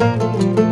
Música